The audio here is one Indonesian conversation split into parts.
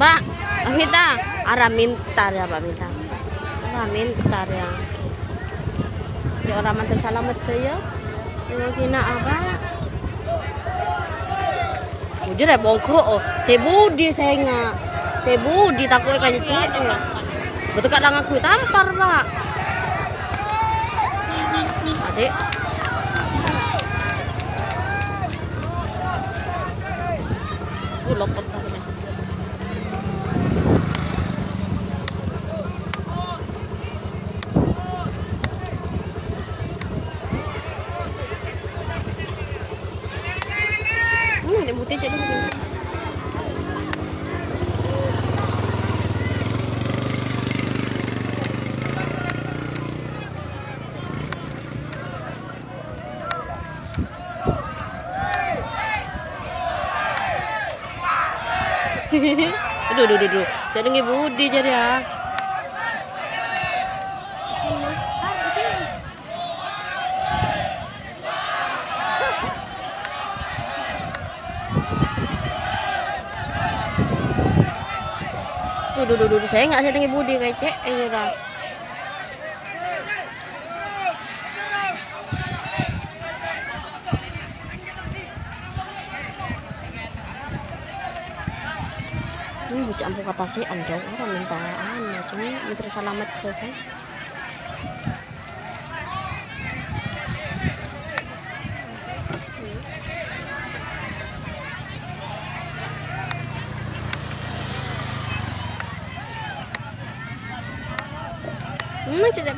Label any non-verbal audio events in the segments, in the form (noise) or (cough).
Mbak, minta. Ara mintar ya, Mbak minta. Ara mintar ya. Ya orang mantar salamet tuh ya. Ya kina apa? Jujur ya bongko, oh. saya budi saya nggak, saya budi takut kayak gitu. Betul kadang aku tampar pak. Adik, Gue lopot putih (laughs) jadi aduh, aduh, aduh, aduh. Jadi nggak budi jadi ya. Duh, duh, duh. saya nggak sedang budi kayak cek lah. Ini bocah ampuh kata sih anda orang minta anu cuma menteri selamat ke saya. Hmm, tidak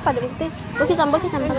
pada bukti. Bukti sampai sampai.